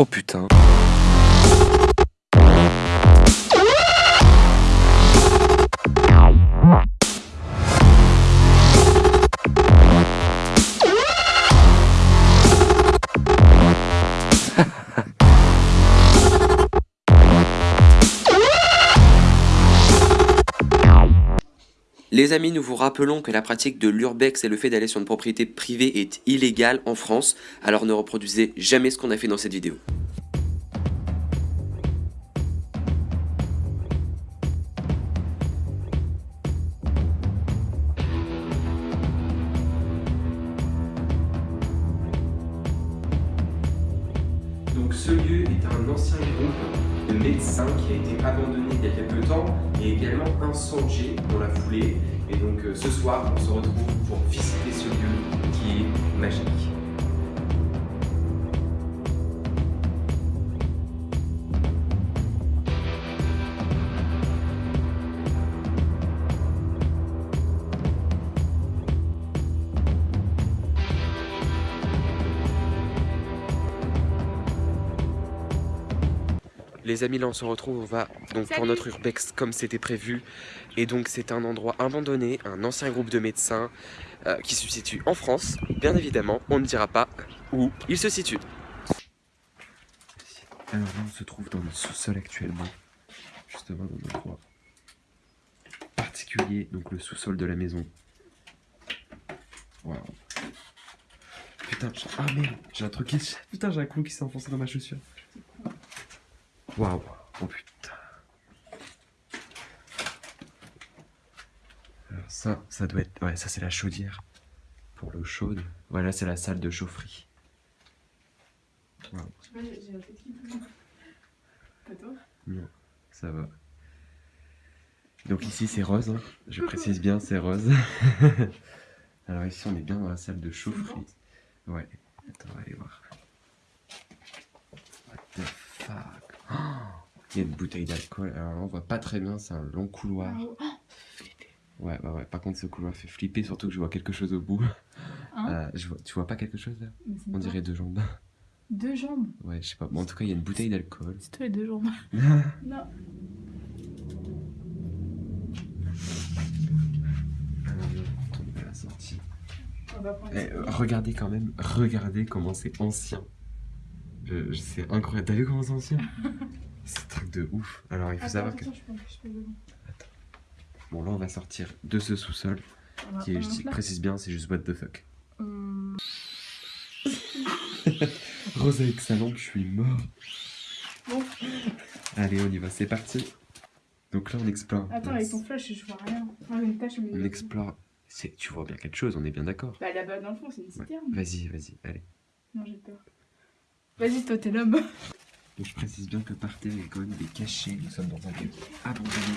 Oh putain. Les amis, nous vous rappelons que la pratique de l'urbex et le fait d'aller sur une propriété privée est illégal en France, alors ne reproduisez jamais ce qu'on a fait dans cette vidéo. Et donc euh, ce soir, on se retrouve pour visiter ce lieu qui est magique. Les amis, là on se retrouve, on va donc pour Salut. notre urbex comme c'était prévu. Et donc c'est un endroit abandonné, un ancien groupe de médecins euh, qui se situe en France. Bien évidemment, on ne dira pas où il se situe. Alors là on se trouve dans le sous-sol actuellement, justement dans un endroit particulier, donc le sous-sol de la maison. Waouh. Putain, j'ai- ah merde, j'ai un truc qui... Putain, j'ai un clou qui s'est enfoncé dans ma chaussure. Waouh, oh putain. Alors ça, ça doit être... Ouais, ça c'est la chaudière. Pour l'eau chaude. Voilà, c'est la salle de chaufferie. J'ai la tête qui. Pas toi? Non, ça va. Donc ici c'est rose, hein. je précise bien, c'est rose. Alors ici on est bien dans la salle de chaufferie. Ouais, attends, on va aller voir. What the fuck? Oh, Il y a une bouteille d'alcool, alors là, on voit pas très bien, c'est un long couloir. Ouais, ouais, ouais, par contre ce couloir fait flipper, surtout que je vois quelque chose au bout. Hein Euh, je vois, tu vois pas quelque chose là? On dirait deux jambes. Deux jambes? Ouais, je sais pas, bon, en tout cas il y a une bouteille d'alcool. C'est toi les deux jambes. non. On va prendre. Eh, regardez quand même, regardez comment c'est ancien. C'est incroyable. T'as vu comment c'est ancien C'est un truc de ouf. Alors il faut Attends, savoir que. attention, je peux, je peux devant. Bon, là on va sortir de ce sous-sol. Qui est, je précise bien, c'est juste what the fuck. Hum, Rose avec sa lampe, je suis mort. Bon. Allez, on y va, c'est parti. Donc là on explore. Attends, avec ton flash, je vois rien. Une. On explore. Tu vois bien quelque chose, on est bien d'accord. Bah là-bas dans le fond, c'est une Ouais. citerne. Vas-y, vas-y, allez. Non, j'ai peur. Vas-y, toi, t'es l'homme. Donc je précise bien que par terre il y a quand même des cachets. Nous sommes dans un lieu abandonné.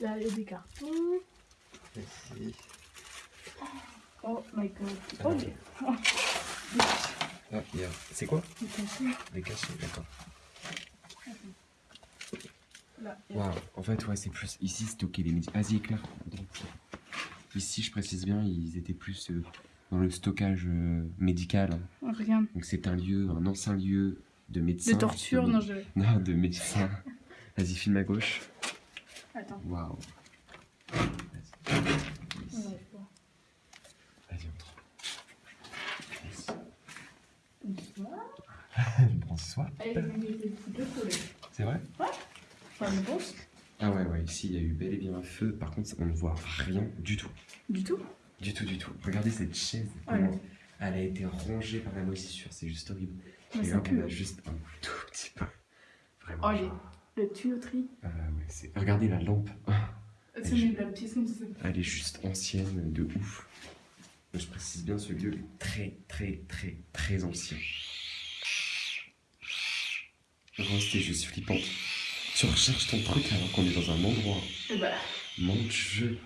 Là, il y a des cartons. Merci. Oh my god. Oh, Alors, des Ah, il y a- C'est quoi des cachets. Des cachets, d'accord. Waouh, en fait, ouais, c'est plus. Ici, stocker les médicaments. Vas-y, éclaire. Ici, je précise bien, ils étaient plus euh, dans le stockage euh, médical. Regarde. Donc, c'est un lieu, un ancien lieu de médecins. De torture, non, je. Non, de médecins. Vas-y, filme à gauche. Attends. Waouh. Vas-y, vas-y, entre. Bonsoir. Bonsoir. Ah, collés. C'est vrai? Enfin, je pense. Ah ouais, ouais, ici, il y a eu bel et bien un feu. Par contre, on ne voit rien du tout. Du tout? Du tout, du tout. Regardez cette chaise. Ah, Elle a été rongée par la moisissure. C'est juste horrible. Et là, on a juste un tout petit peu. Vraiment. Oh, genre, Le tuyauterie. euh, ouais, c'est- Regardez la lampe. C'est je- mis la pièce comme ça. Elle est juste ancienne de ouf. Je précise bien, ce lieu est très, très, très, très ancien. Rose, t'es juste flippante. Tu recherches ton truc alors qu'on est dans un endroit. Bah. Mon dieu.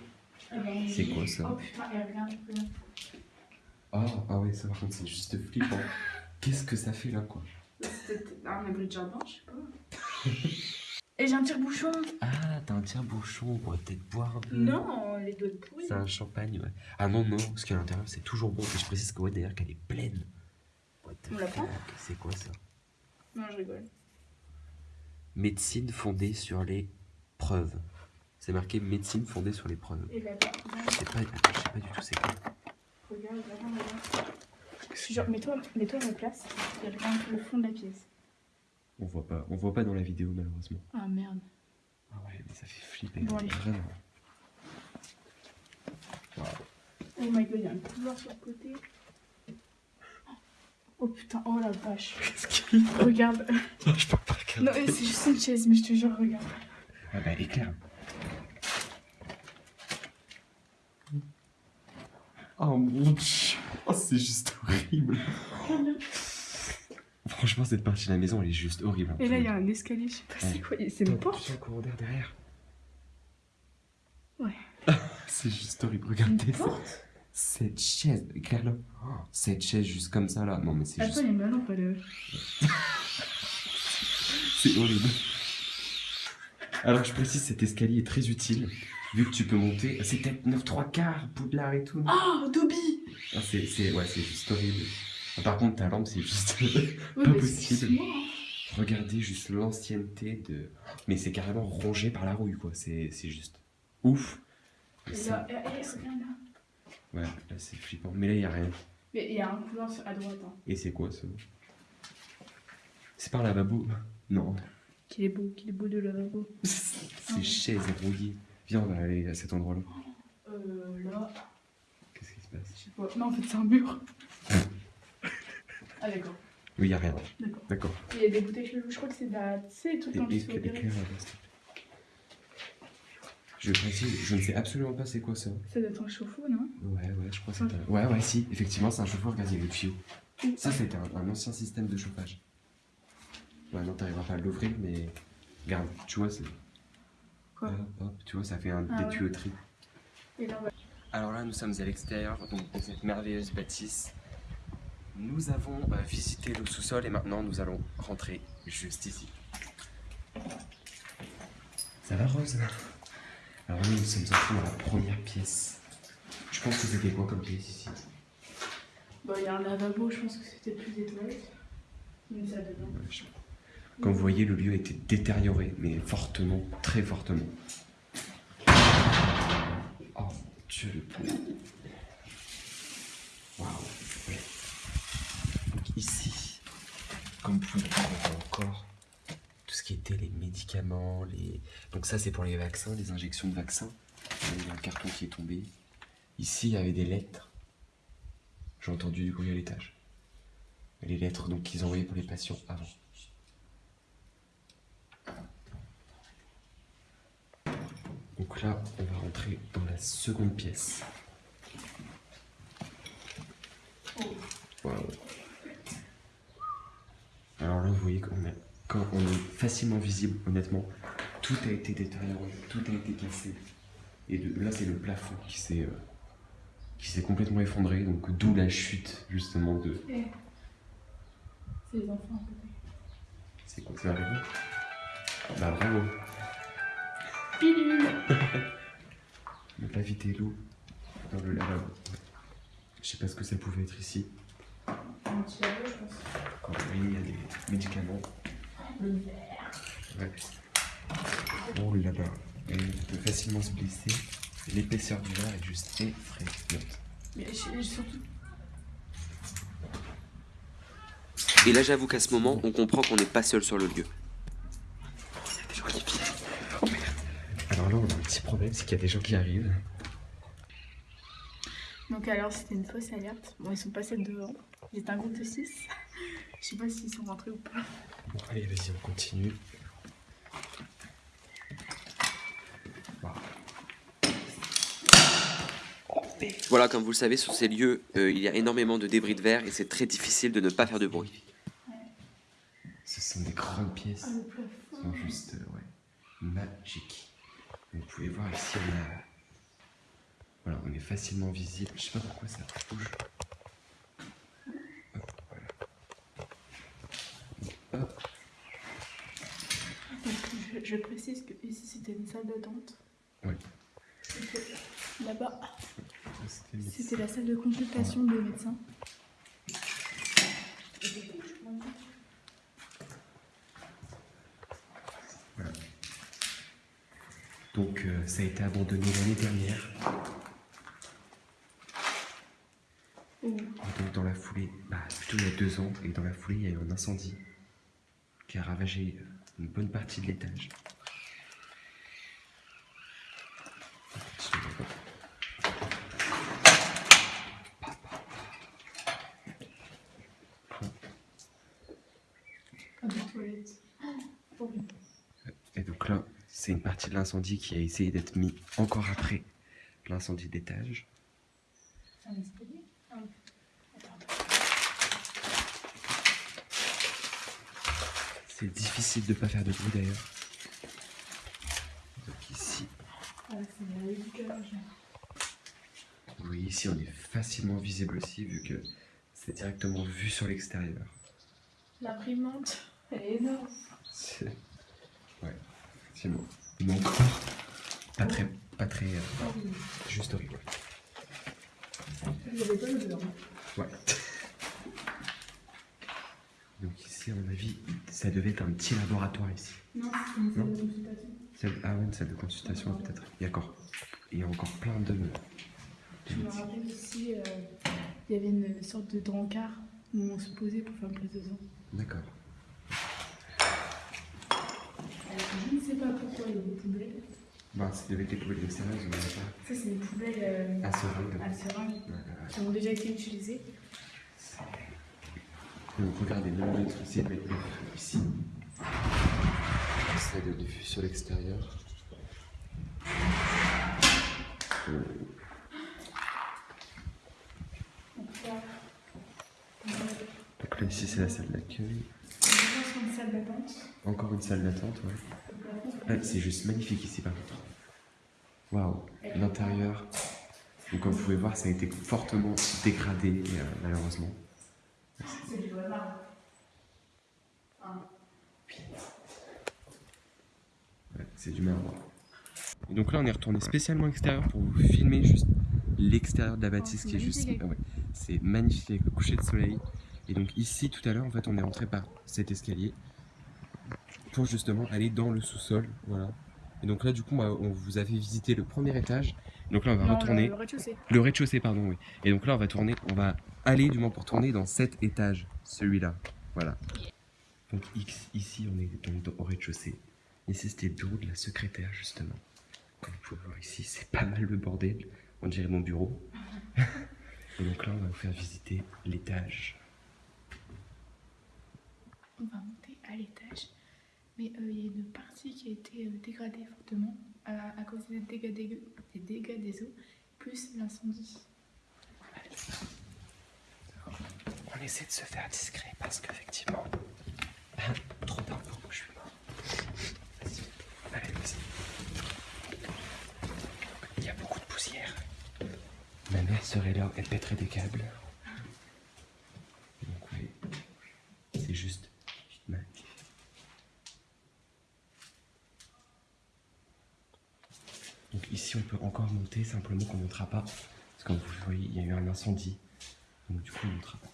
eh ben, C'est quoi, ça Oh putain, et regarde, regarde. Ah, ah ouais, ça par contre, c'est juste flippant. Qu'est-ce que ça fait là, quoi? C'est peut-être un abri de jardin, je sais pas. Et j'ai un tire-bouchon. Ah, Ah, t'as un tire-bouchon, on pourrait peut-être boire un peu. Non, les doigts de pourri. C'est un champagne, ouais. Ah non, non, parce qu'à l'intérieur, c'est toujours bon. Et je précise que, ouais, d'ailleurs, qu'elle est pleine. What the On la prend? C'est quoi ça? Non, je rigole. Médecine fondée sur les preuves. C'est marqué médecine fondée sur les preuves. Et là, Je sais pas, je sais pas du tout c'est quoi. regarde, regarde, regarde. Je suis genre, mets-toi mets à ma place et regarde le fond de la pièce. On voit pas, on voit pas dans la vidéo malheureusement. Ah merde. Ah ouais, mais ça fait flipper. Bon, allez. Vraiment. Waouh. Oh my god, il y a un couloir sur le côté. Oh putain, oh la vache. Qu'est-ce qu'il a Regarde. Je peux pas regarder. Non, mais c'est juste une chaise, mais je te jure, regarde. Ah bah éclaire. Oh mon dieu. Oh, c'est juste horrible. Franchement, cette partie de la maison, elle est juste horrible. hein. Et là, il y a un escalier, je sais pas c'est Ouais. quoi. C'est une porte un courant d'air derrière. Ouais. c'est juste horrible. Regardez Une ça. porte? Cette chaise, éclaire-le. Oh, cette chaise juste comme ça là. Non mais c'est Attends, juste. il y a une lampe, elle. C'est horrible. Alors je précise, cet escalier est très utile. Vu que tu peux monter. C'est peut-être 9 3 quarts, Poudlard et tout. Oh, Dobby Ah, c'est, c'est, ouais, juste horrible. Ah, Par contre, ta lampe, c'est juste Ouais, pas possible. hein. Regardez juste l'ancienneté de. Mais c'est carrément rongé par la rouille, quoi. C'est, juste ouf. Et Et là, eh, eh, regarde là. Ouais, là, c'est flippant. Mais là, il y a rien. Mais il y a un couloir à droite. Hein. Et c'est quoi ça? C'est par lavabo? Non. Qu'il est beau, qu'il est beau de lavabo. c'est chaise rouillée. Viens, on va aller à cet endroit-là. Euh, là, Qu'est-ce qui se passe? Je sais pas. Non, en fait, c'est un mur. ah, d'accord. Oui, il y a rien. D'accord. D'accord. Il y a des bouteilles je crois que c'est de la. Tu sais, les trucs dans le et- feu. éclaire là-bas, s'il te plaît. Je précise, je ne sais absolument pas c'est quoi ça. Ça doit être un chauffe-eau, non? Ouais, ouais, je crois que c'est un... Ouais, ouais, si, effectivement, c'est un chauffeur, regarde, il y a le tuyau. Ça, c'était un, un ancien système de chauffage. Ouais, non, t'arriveras pas à l'ouvrir, mais... Regarde, tu vois, c'est... Quoi? Hop, hop, tu vois, ça fait un, Ah des ouais. tuyauteries. Et là, on va. Alors là, nous sommes à l'extérieur donc, de cette merveilleuse bâtisse. Nous avons euh, visité le sous-sol et maintenant nous allons rentrer juste ici. Ça va, Rose? Alors là, nous sommes entrés dans la première pièce. Je pense que c'était quoi comme pièce ici? Bon, il y a un lavabo, je pense que c'était plus des toilettes. Une salle de bain. Comme vous voyez, le lieu été détérioré, mais fortement, très fortement. Oh dieu, le pauvre. Waouh. ouais. Donc ici, comme vous pouvez le voir, encore tout ce qui était les médicaments, les... Donc ça, c'est pour les vaccins, les injections de vaccins. Il y a un carton qui est tombé. Ici, il y avait des lettres. J'ai entendu du bruit à l'étage. Les lettres donc qu'ils envoyaient pour les patients avant. Donc là, on va rentrer dans la seconde pièce. Alors là, vous voyez qu'on est, quand on est facilement visible, honnêtement, tout a été détérioré, tout a été cassé. Et de- là, c'est le plafond qui s'est euh, qui s'est complètement effondré, donc d'où la chute justement de. Eh. C'est les enfants à côté. C'est quoi ça arrivé? Bah bravo. Pilule Ne pas vider l'eau dans le lavabo. Je sais pas ce que ça pouvait être ici. Un petit lavabo, je pense. Quand oui, il y a des médicaments. Le verre. Ouais. Oh là-bas. Et on peut facilement se blesser. L'épaisseur du verre est juste effrayante. Mais je- surtout. Et là, j'avoue qu'à ce moment, on comprend qu'on n'est pas seul sur le lieu. Il y a des gens qui viennent. Oh merde. Alors là, on a un petit problème, c'est qu'il y a des gens qui arrivent. Donc, alors, c'était une fausse alerte. Bon, ils sont passés devant. Ils étaient un groupe de 6. Je sais pas s'ils sont rentrés ou pas. Bon, allez, vas-y, on continue. Voilà, comme vous le savez, sur ces lieux, euh, il y a énormément de débris de verre et c'est très difficile de ne pas faire de bruit. Ce sont des grandes pièces. Ah, le plafond. Ils sont juste euh, ouais, magiques. Vous pouvez voir ici, on a. Voilà, on est facilement visible. Je sais pas pourquoi ça bouge. Hop, voilà. Hop. Donc, je, précise que ici c'était une salle d'attente. Oui. Là-bas, C'était la salle de consultation des médecins. Donc euh, ça a été abandonné l'année dernière. Et donc dans la foulée, bah, plutôt il y a deux ans, et dans la foulée il y a eu un incendie qui a ravagé euh, une bonne partie de l'étage. Et donc là, c'est une partie de l'incendie qui a essayé d'être mis encore après l'incendie d'étage. C'est un escalier Ah oui. Attends. C'est difficile de pas faire de bruit d'ailleurs. Donc ici, Ah, oui, ici on est facilement visible aussi vu que c'est directement vu sur l'extérieur. L'imprimante, elle est énorme. C'est... Ouais, effectivement. Mais encore, pas très, pas très, euh, Ah juste horrible. Il y avait pas l'odeur. Ouais. Donc ici, à mon avis, ça devait être un petit laboratoire ici. Non, c'est une salle de consultation. Ah ouais, une salle de consultation peut-être. Il y a encore, il y a encore plein de... de Je me rappelle aussi, euh, il y avait une sorte de drancard où on se posait pour faire une prise de sang. D'accord. Je ne sais pas pourquoi il y a des poubelles. Bah, ça devait être les poubelles extérieures, on pas. Ça, c'est des poubelles euh, À seringue. à seringue qui ont déjà été utilisées. Donc regardez, même l'électricité doit être neuf ici. Ça être vu sur l'extérieur. Donc là, va ici, c'est la salle d'accueil. Encore une salle d'attente, ouais. Le Ouais, c'est juste magnifique ici, par contre. Waouh, l'intérieur. Donc, comme vous pouvez voir, ça a été fortement dégradé, euh, malheureusement. C'est du marbre. Hein. C'est du marbre. Et donc là, on est retourné spécialement à l'extérieur pour vous filmer juste l'extérieur de la bâtisse Oh, qui est juste. ah ouais, c'est magnifique avec le coucher de soleil. Et donc ici, tout à l'heure, en fait, on est rentré par cet escalier pour justement aller dans le sous-sol. Voilà. Et donc là, du coup, bah, on vous avait visité le premier étage. Donc là, on va Non, retourner. Le rez-de-chaussée. Le rez-de-chaussée, pardon, oui. Et donc là, on va tourner, on va aller du moins pour tourner dans cet étage, celui-là. Voilà. Donc X, ici, on est donc au rez-de-chaussée. Ici, c'était le bureau de la secrétaire, justement. Comme vous pouvez voir ici, c'est pas mal le bordel. On dirait mon bureau. Et donc là, on va vous faire visiter l'étage. On va monter à l'étage. Mais euh, il y a une partie qui a été euh, dégradée fortement à, à cause des dégâts des, des dégâts des eaux, plus l'incendie. On essaie de se faire discret parce qu'effectivement, trop d'infos, je suis mort. Allez, vas-y. Il y a beaucoup de poussière. Ma mère serait là, elle pèterait des câbles. Donc oui, c'est juste. Donc ici on peut encore monter, simplement qu'on ne montera pas. Parce que comme vous voyez, il y a eu un incendie. Donc du coup on ne montera pas.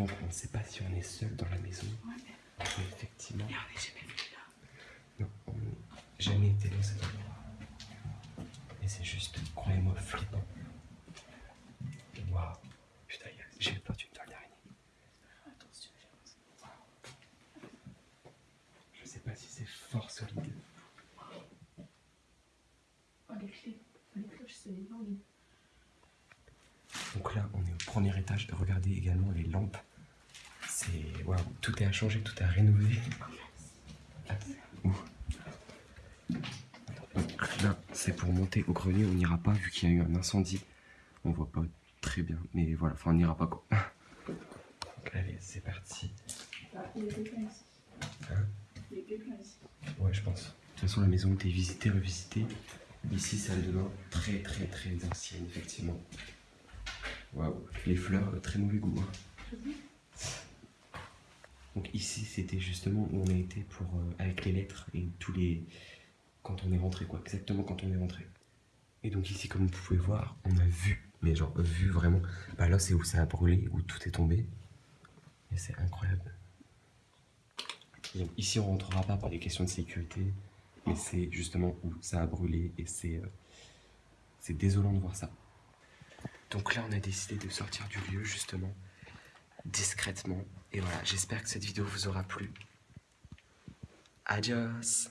Donc on ne sait pas si on est seul dans la maison. Ouais. Mais effectivement. Et on n'est jamais venu là. Non, on n'a jamais été dans cet endroit. Et c'est juste, croyez-moi, flippant. Waouh. Putain, j'ai peur d'une toile d'araignée. Attention, j'avance. Je sais pas si c'est fort solide. Oh, les clés. Les cloches, c'est énorme. Donc là, on est au premier étage. Regardez également les lampes. Waouh, tout est à changer, tout est à rénover. Là, c'est pour monter au grenier. On n'ira pas vu qu'il y a eu un incendie. On voit pas très bien, mais voilà, enfin, on n'ira pas quoi. Donc, allez, c'est parti. Ah, il y a quelqu'un ici. Hein Il y a quelqu'un ici. Ouais, je pense. De toute façon, la maison était visitée, revisitée. Ici, salle de bain très, très, très ancienne, effectivement. Waouh, les fleurs, euh, très mauvais goût. hein. Donc ici, c'était justement où on a été pour euh, avec les lettres et tous les quand on est rentré quoi, exactement quand on est rentré. Et donc ici, comme vous pouvez voir, on a vu, mais genre vu vraiment. Bah là, c'est où ça a brûlé, où tout est tombé. Et c'est incroyable. Donc ici, on rentrera pas pour des questions de sécurité, mais c'est justement où ça a brûlé et c'est euh, c'est désolant de voir ça. Donc là, on a décidé de sortir du lieu justement discrètement. Et voilà, j'espère que cette vidéo vous aura plu. Adios